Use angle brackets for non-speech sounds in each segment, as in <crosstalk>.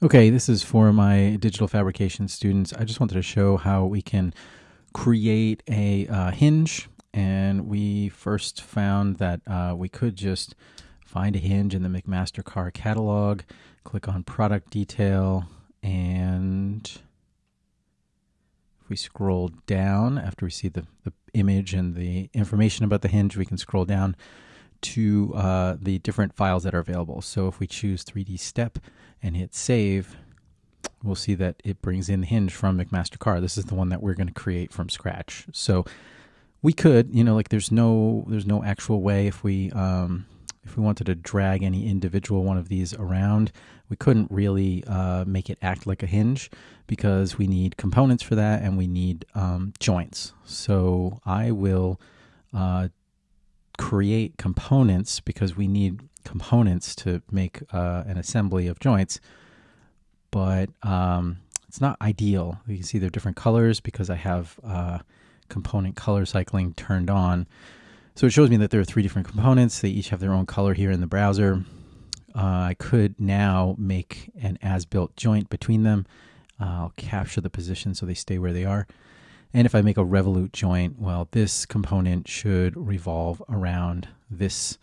Okay, this is for my digital fabrication students. I just wanted to show how we can create a uh, hinge. And we first found that uh, we could just find a hinge in the McMaster-Carr catalog, click on product detail, and if we scroll down after we see the, the image and the information about the hinge, we can scroll down to uh, the different files that are available. So if we choose 3D step and hit save, we'll see that it brings in the hinge from McMaster-Carr. This is the one that we're going to create from scratch. So we could, you know, like there's no there's no actual way if we um, if we wanted to drag any individual one of these around, we couldn't really uh, make it act like a hinge because we need components for that and we need um, joints. So I will uh, create components because we need components to make uh, an assembly of joints, but um, it's not ideal. You can see they're different colors because I have uh, component color cycling turned on. So it shows me that there are three different components. They each have their own color here in the browser. Uh, I could now make an as-built joint between them. I'll capture the position so they stay where they are. And if I make a revolute joint, well, this component should revolve around this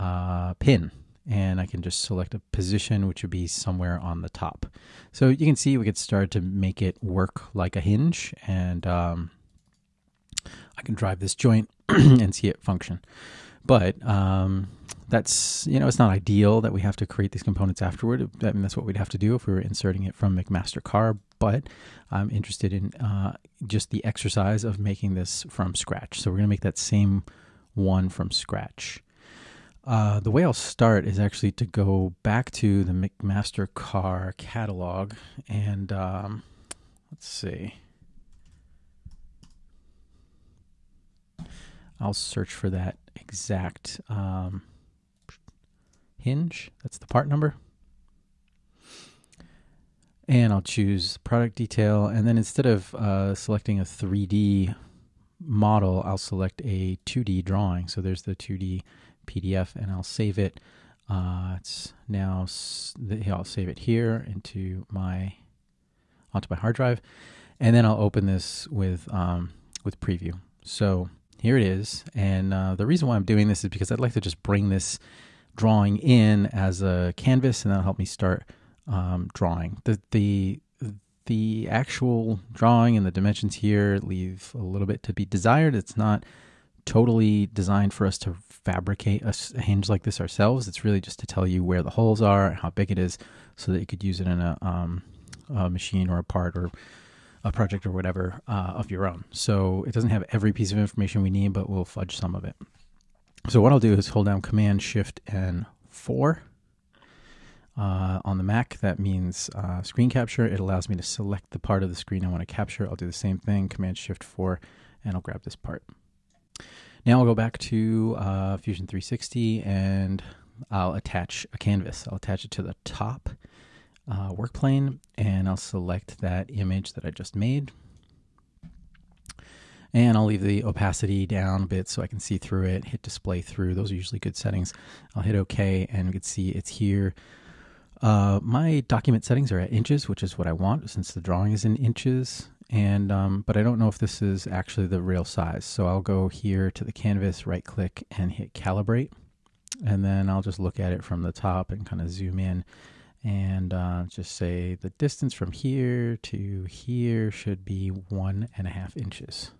uh, pin. And I can just select a position, which would be somewhere on the top. So you can see we could start to make it work like a hinge. And um, I can drive this joint <clears throat> and see it function. But um, that's you know it's not ideal that we have to create these components afterward. I mean that's what we'd have to do if we were inserting it from McMaster-Carr. But I'm interested in uh, just the exercise of making this from scratch. So we're going to make that same one from scratch. Uh, the way I'll start is actually to go back to the McMaster-Carr catalog and um, let's see. I'll search for that exact um, hinge. That's the part number. And I'll choose product detail. And then instead of uh, selecting a 3D model, I'll select a 2D drawing. So there's the 2D PDF and I'll save it. Uh, it's now, I'll save it here into my, onto my hard drive. And then I'll open this with, um, with preview. So here it is. And uh, the reason why I'm doing this is because I'd like to just bring this drawing in as a canvas, and that'll help me start um, drawing. The the the actual drawing and the dimensions here leave a little bit to be desired. It's not totally designed for us to fabricate a hinge like this ourselves. It's really just to tell you where the holes are, how big it is, so that you could use it in a, um, a machine or a part or a project or whatever uh, of your own. So it doesn't have every piece of information we need, but we'll fudge some of it. So what I'll do is hold down Command Shift and 4 uh, on the Mac. That means uh, screen capture. It allows me to select the part of the screen I want to capture. I'll do the same thing, Command Shift 4, and I'll grab this part. Now I'll go back to uh, Fusion 360 and I'll attach a canvas. I'll attach it to the top uh, work plane and I'll select that image that I just made and I'll leave the opacity down a bit so I can see through it, hit display through. Those are usually good settings. I'll hit OK and we can see it's here. Uh, my document settings are at inches, which is what I want since the drawing is in inches. And um, but I don't know if this is actually the real size. So I'll go here to the canvas, right click and hit calibrate. And then I'll just look at it from the top and kind of zoom in and uh, just say the distance from here to here should be one and a half inches.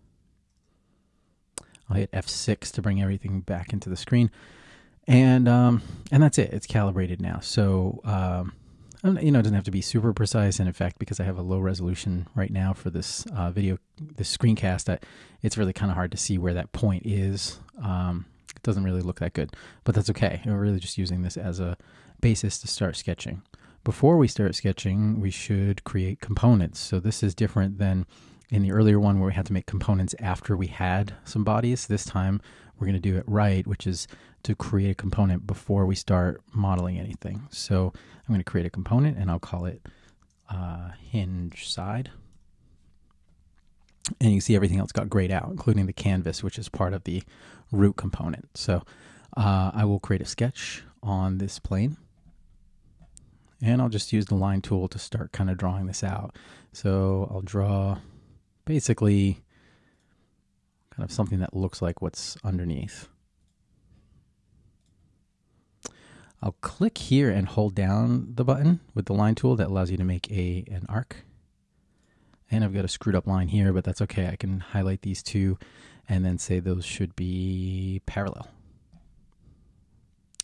I'll hit F6 to bring everything back into the screen. And um, and that's it. It's calibrated now. So um, you know, it doesn't have to be super precise. And in fact, because I have a low resolution right now for this uh, video, this screencast, that it's really kind of hard to see where that point is. Um, it doesn't really look that good, but that's okay. We're really just using this as a basis to start sketching. Before we start sketching, we should create components. So this is different than in the earlier one where we had to make components after we had some bodies. This time we're going to do it right, which is to create a component before we start modeling anything. So I'm going to create a component and I'll call it uh, hinge side. And you see everything else got grayed out, including the canvas, which is part of the root component. So uh, I will create a sketch on this plane And I'll just use the line tool to start kind of drawing this out. So I'll draw basically kind of something that looks like what's underneath. I'll click here and hold down the button with the line tool that allows you to make a an arc. And I've got a screwed up line here, but that's okay. I can highlight these two and then say those should be parallel.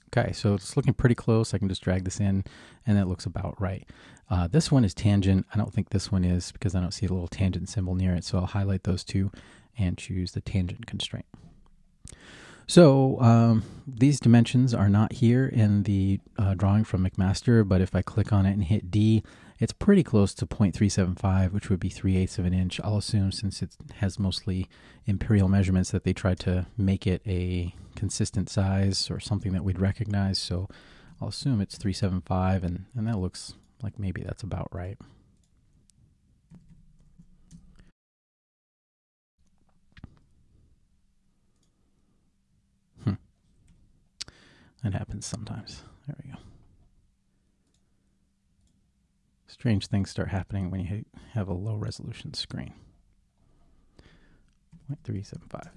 Okay, so it's looking pretty close. I can just drag this in and that looks about right. Uh, this one is tangent. I don't think this one is because I don't see a little tangent symbol near it. So I'll highlight those two and choose the tangent constraint. So um, these dimensions are not here in the uh, drawing from McMaster, but if I click on it and hit D, it's pretty close to 0.375, which would be 3 eighths of an inch. I'll assume since it has mostly imperial measurements that they tried to make it a consistent size or something that we'd recognize. So I'll assume it's 375, and, and that looks like maybe that's about right. Hmm. That happens sometimes. There we go. Strange things start happening when you have a low resolution screen. 0.375.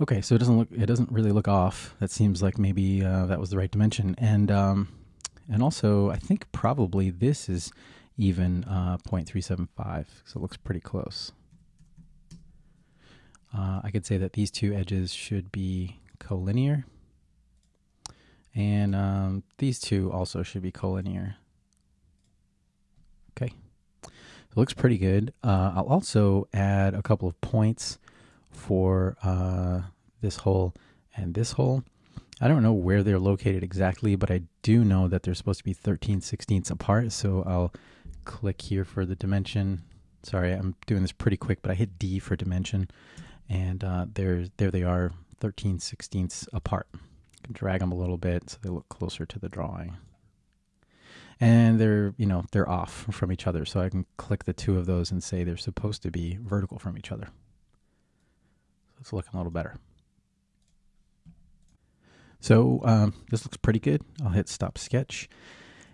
Okay, so it doesn't look it doesn't really look off. That seems like maybe uh, that was the right dimension, and um, and also I think probably this is even uh, 0.375, so it looks pretty close. Uh, I could say that these two edges should be collinear. And um, these two also should be collinear. Okay. It looks pretty good. Uh, I'll also add a couple of points for uh, this hole and this hole. I don't know where they're located exactly, but I do know that they're supposed to be 13 sixteenths apart. So I'll click here for the dimension. Sorry, I'm doing this pretty quick, but I hit D for dimension. And uh, there, there they are, 13 sixteenths apart drag them a little bit so they look closer to the drawing. And they're, you know, they're off from each other. So I can click the two of those and say they're supposed to be vertical from each other. So it's looking a little better. So um, this looks pretty good. I'll hit stop sketch.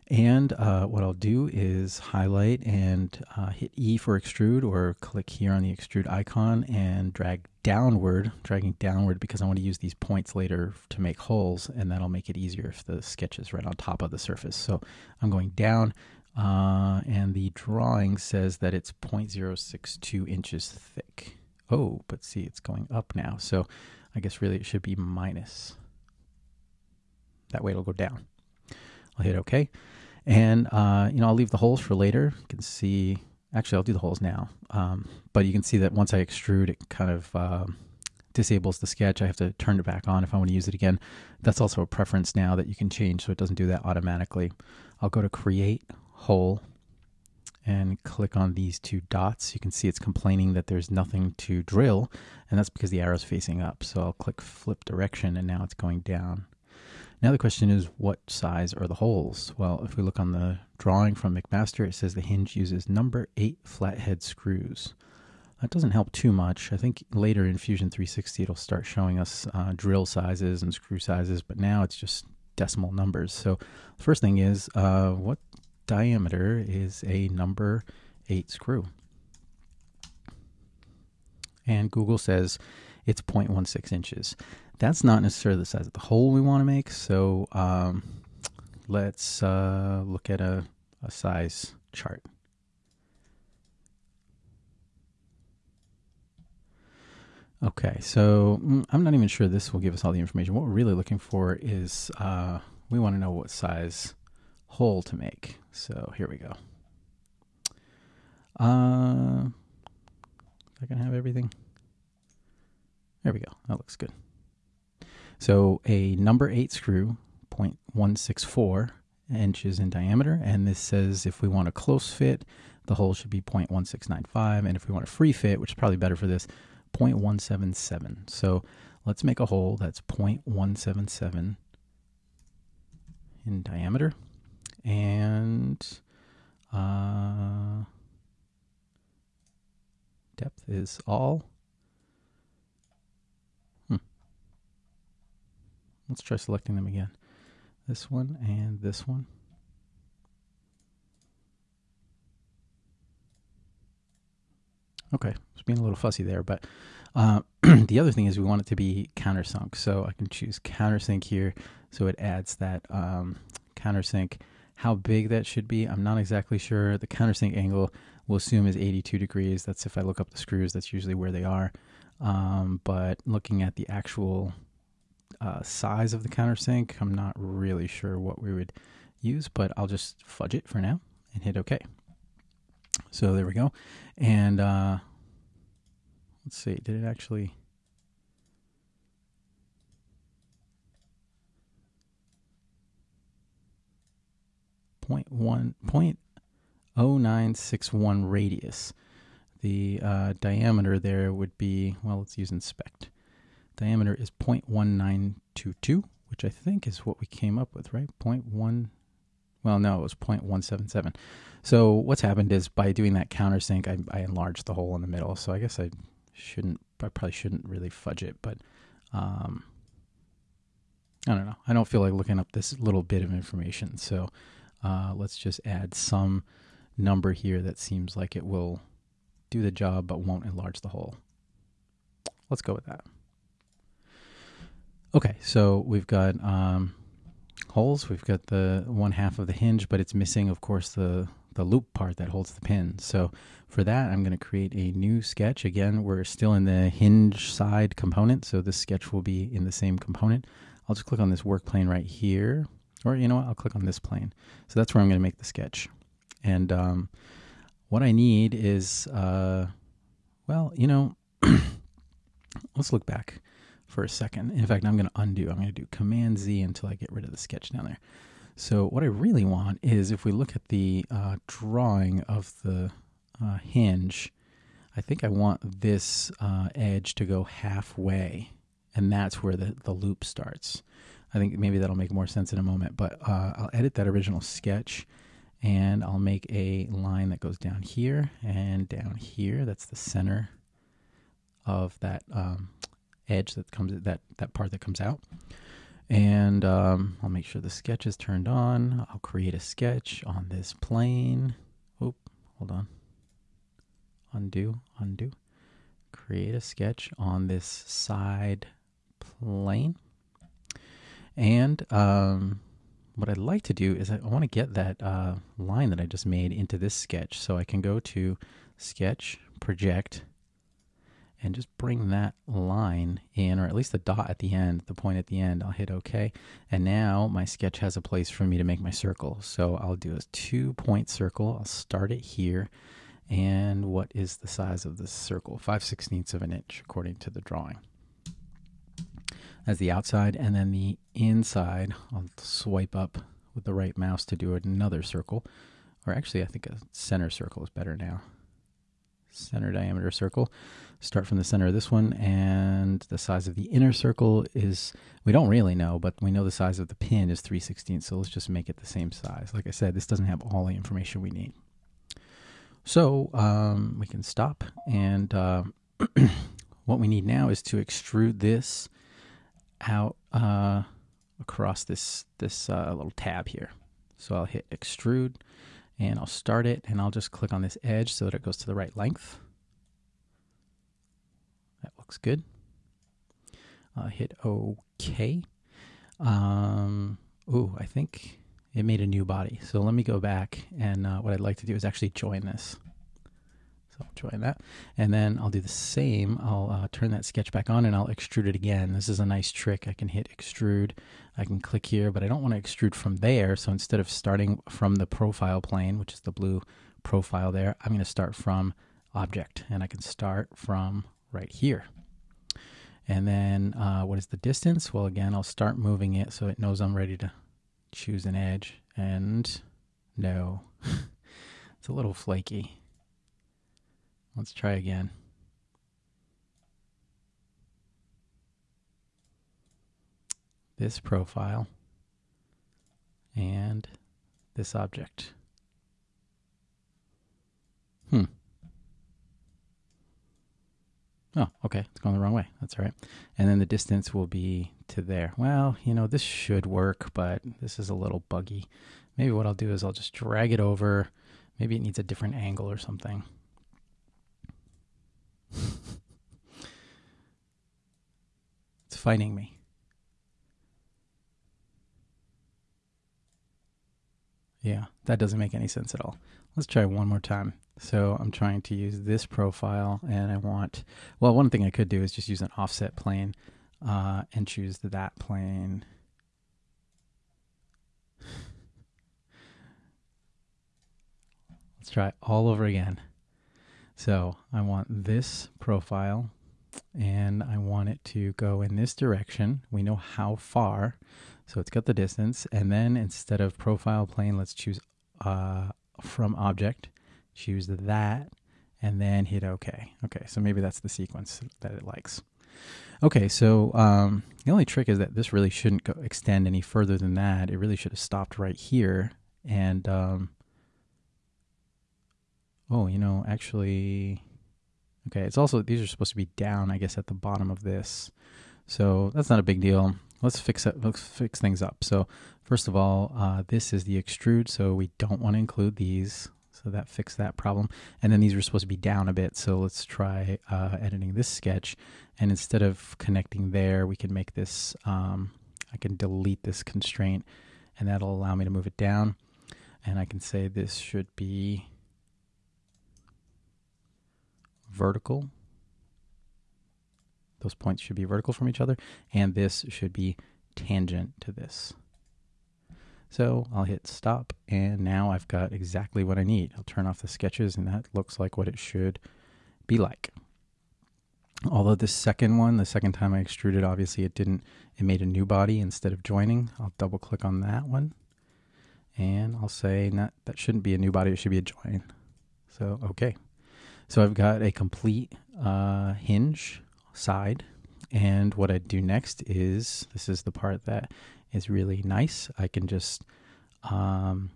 And uh, what I'll do is highlight and uh, hit E for extrude or click here on the extrude icon and drag downward, dragging downward because I want to use these points later to make holes and that'll make it easier if the sketch is right on top of the surface. So I'm going down uh, and the drawing says that it's 0.062 inches thick. Oh, but see, it's going up now. So I guess really it should be minus. That way it'll go down. I'll hit OK. And, uh, you know, I'll leave the holes for later. You can see, actually, I'll do the holes now. Um, but you can see that once I extrude, it kind of uh, disables the sketch. I have to turn it back on if I want to use it again. That's also a preference now that you can change so it doesn't do that automatically. I'll go to Create Hole and click on these two dots. You can see it's complaining that there's nothing to drill, and that's because the arrow's facing up. So I'll click Flip Direction, and now it's going down. Now the question is, what size are the holes? Well, if we look on the drawing from McMaster, it says the hinge uses number 8 flathead screws. That doesn't help too much. I think later in Fusion 360 it'll start showing us uh, drill sizes and screw sizes, but now it's just decimal numbers. So the first thing is, uh, what diameter is a number 8 screw? And Google says it's 0.16 inches that's not necessarily the size of the hole we want to make. So um, let's uh, look at a, a size chart. Okay, so mm, I'm not even sure this will give us all the information. What we're really looking for is uh, we want to know what size hole to make. So here we go. Uh, I can have everything. There we go. That looks good. So a number eight screw, 0.164 inches in diameter, and this says if we want a close fit, the hole should be 0.1695, and if we want a free fit, which is probably better for this, 0.177. So let's make a hole that's 0.177 in diameter, and uh, depth is all Let's try selecting them again. this one and this one. Okay, it's being a little fussy there, but uh, <clears throat> the other thing is we want it to be countersunk. So I can choose countersink here, so it adds that um, countersink. How big that should be, I'm not exactly sure. The countersink angle we'll assume is 82 degrees. That's if I look up the screws, that's usually where they are. Um, but looking at the actual uh, size of the countersink, I'm not really sure what we would use, but I'll just fudge it for now and hit OK. So there we go. And uh, let's see, did it actually... Point one point oh nine six one radius. The uh, diameter there would be well. Let's use inspect. Diameter is 0.1922, which I think is what we came up with, right? 0.1 well, no, it was 0.177. So what's happened is by doing that countersink, I, I enlarged the hole in the middle. So I guess I shouldn't, I probably shouldn't really fudge it, but um, I don't know. I don't feel like looking up this little bit of information. So uh, let's just add some number here that seems like it will do the job but won't enlarge the hole. Let's go with that. Okay, so we've got um, holes. We've got the one half of the hinge, but it's missing, of course, the, the loop part that holds the pin. So for that, I'm going to create a new sketch. Again, we're still in the hinge side component, so this sketch will be in the same component. I'll just click on this work plane right here, or you know what, I'll click on this plane. So that's where I'm going to make the sketch. And um, what I need is, uh, well, you know, <clears throat> let's look back for a second. In fact, I'm going to undo. I'm going to do Command Z until I get rid of the sketch down there. So what I really want is if we look at the uh, drawing of the uh, hinge, I think I want this uh, edge to go halfway, and that's where the, the loop starts. I think maybe that'll make more sense in a moment, but uh, I'll edit that original sketch and I'll make a line that goes down here and down here. That's the center of that um, edge that comes that that part that comes out. And um, I'll make sure the sketch is turned on. I'll create a sketch on this plane. Oop, hold on. Undo, undo. Create a sketch on this side plane. And um, what I'd like to do is I want to get that uh, line that I just made into this sketch. So I can go to Sketch, Project, and just bring that line in, or at least the dot at the end, the point at the end. I'll hit OK. And now my sketch has a place for me to make my circle. So I'll do a two point circle. I'll start it here. And what is the size of this circle? 5 sixteenths of an inch according to the drawing. As the outside, and then the inside, I'll swipe up with the right mouse to do another circle. Or actually, I think a center circle is better now center diameter circle. Start from the center of this one, and the size of the inner circle is, we don't really know, but we know the size of the pin is 3 16 so let's just make it the same size. Like I said, this doesn't have all the information we need. So um, we can stop, and uh, <clears throat> what we need now is to extrude this out uh, across this, this uh, little tab here. So I'll hit extrude, and I'll start it and I'll just click on this edge so that it goes to the right length. Looks good. Uh, hit OK. Um, ooh, I think it made a new body. So let me go back and uh, what I'd like to do is actually join this. So I'll join that. And then I'll do the same. I'll uh, turn that sketch back on and I'll extrude it again. This is a nice trick. I can hit extrude. I can click here, but I don't want to extrude from there. So instead of starting from the profile plane, which is the blue profile there, I'm going to start from object. And I can start from right here. And then uh, what is the distance? Well, again, I'll start moving it so it knows I'm ready to choose an edge. And no, <laughs> it's a little flaky. Let's try again. This profile and this object. Hmm. Oh, okay. It's going the wrong way. That's all right. And then the distance will be to there. Well, you know, this should work, but this is a little buggy. Maybe what I'll do is I'll just drag it over. Maybe it needs a different angle or something. <laughs> it's fighting me. Yeah, that doesn't make any sense at all. Let's try one more time. So I'm trying to use this profile and I want, well, one thing I could do is just use an offset plane uh, and choose that plane. Let's try all over again. So I want this profile and I want it to go in this direction. We know how far, so it's got the distance. And then instead of profile plane, let's choose uh, from object, choose that, and then hit OK. Okay, so maybe that's the sequence that it likes. Okay, so um, the only trick is that this really shouldn't go, extend any further than that. It really should have stopped right here. And, um, oh, you know, actually, okay, it's also, these are supposed to be down, I guess, at the bottom of this. So that's not a big deal. Let's fix it. Let's fix things up. So first of all, uh, this is the extrude, so we don't want to include these. So that fixed that problem. And then these were supposed to be down a bit. So let's try uh, editing this sketch. And instead of connecting there, we can make this, um, I can delete this constraint and that'll allow me to move it down. And I can say this should be vertical. Those points should be vertical from each other. And this should be tangent to this. So I'll hit stop and now I've got exactly what I need. I'll turn off the sketches and that looks like what it should be like. Although the second one, the second time I extruded, obviously it didn't, it made a new body instead of joining. I'll double click on that one and I'll say that, that shouldn't be a new body, it should be a join. So, okay. So I've got a complete uh, hinge side and what I do next is, this is the part that is really nice. I can just um,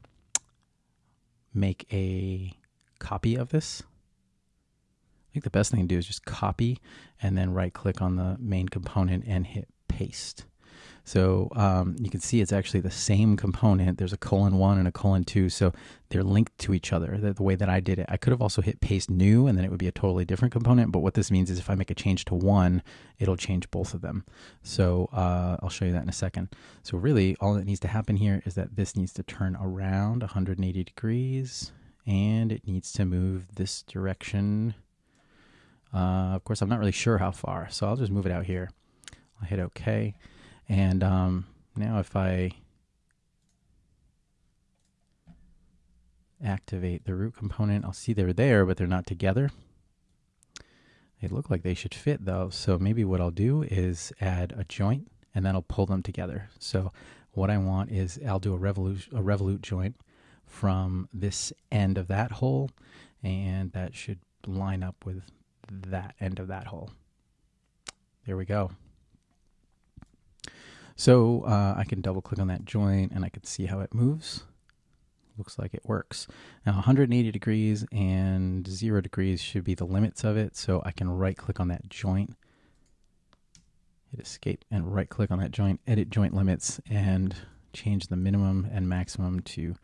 make a copy of this. I think the best thing to do is just copy and then right click on the main component and hit paste. So um, you can see it's actually the same component. There's a colon one and a colon two, so they're linked to each other. The, the, way that I did it, I could have also hit paste new, and then it would be a totally different component. But what this means is if I make a change to one, it'll change both of them. So uh, I'll show you that in a second. So really, all that needs to happen here is that this needs to turn around 180 degrees, and it needs to move this direction. Uh, of course, I'm not really sure how far, so I'll just move it out here. I'll hit OK. And um, now if I activate the root component, I'll see they're there, but they're not together. They look like they should fit though. So maybe what I'll do is add a joint and then I'll pull them together. So what I want is I'll do a revolute, a revolute joint from this end of that hole and that should line up with that end of that hole. There we go. So uh, I can double click on that joint and I can see how it moves. Looks like it works. Now 180 degrees and 0 degrees should be the limits of it. So I can right click on that joint, hit escape and right click on that joint, edit joint limits and change the minimum and maximum to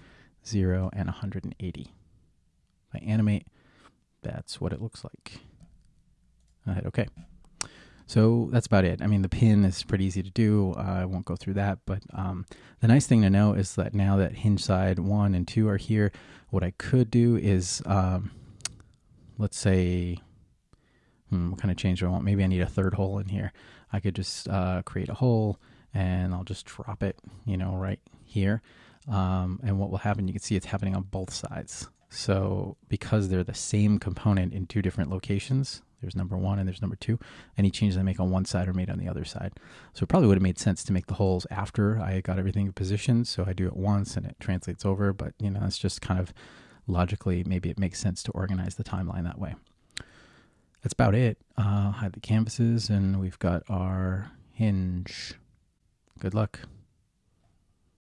0 and 180. If I animate, that's what it looks like. I hit OK. So that's about it. I mean, the pin is pretty easy to do. Uh, I won't go through that, but um, the nice thing to know is that now that hinge side one and two are here, what I could do is, um, let's say, hmm, what kind of change do I want? Maybe I need a third hole in here. I could just uh, create a hole and I'll just drop it, you know, right here. Um, and what will happen, you can see it's happening on both sides. So because they're the same component in two different locations, there's number one and there's number two. Any changes I make on one side are made on the other side. So it probably would have made sense to make the holes after I got everything positioned. So I do it once and it translates over. But, you know, it's just kind of logically, maybe it makes sense to organize the timeline that way. That's about it. Uh, hide the canvases and we've got our hinge. Good luck.